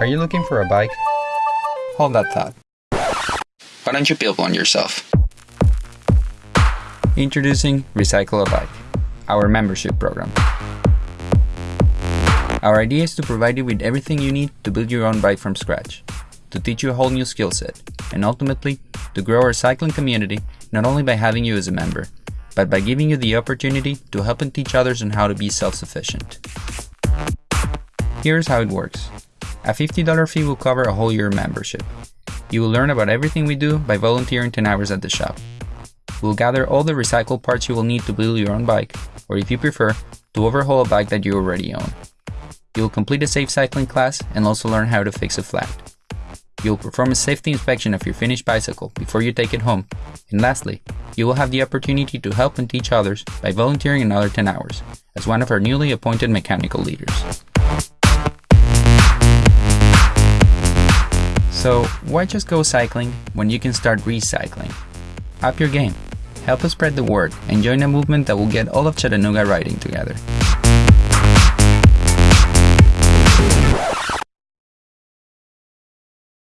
Are you looking for a bike? Hold that thought. Why don't you build one yourself? Introducing Recycle a Bike, our membership program. Our idea is to provide you with everything you need to build your own bike from scratch, to teach you a whole new skill set, and ultimately, to grow our cycling community not only by having you as a member, but by giving you the opportunity to help and teach others on how to be self-sufficient. Here's how it works. A $50 fee will cover a whole year membership. You will learn about everything we do by volunteering 10 hours at the shop. We'll gather all the recycled parts you will need to build your own bike, or if you prefer, to overhaul a bike that you already own. You'll complete a safe cycling class and also learn how to fix a flat. You'll perform a safety inspection of your finished bicycle before you take it home. And lastly, you will have the opportunity to help and teach others by volunteering another 10 hours as one of our newly appointed mechanical leaders. So why just go cycling when you can start recycling? Up your game. Help us spread the word and join a movement that will get all of Chattanooga riding together.